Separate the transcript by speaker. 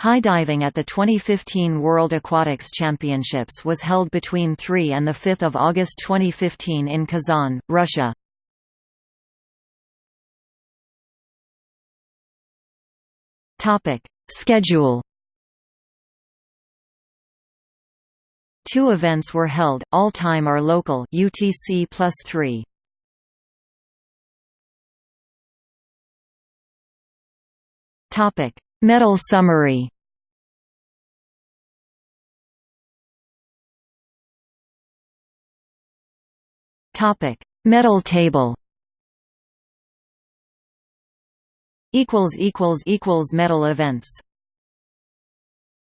Speaker 1: High diving at the 2015 World Aquatics Championships was held between 3 and 5 August 2015 in Kazan, Russia. Schedule Two events were held, all time are local UTC plus 3. Topic Medal summary Topic: Medal table. Equals equals equals medal events.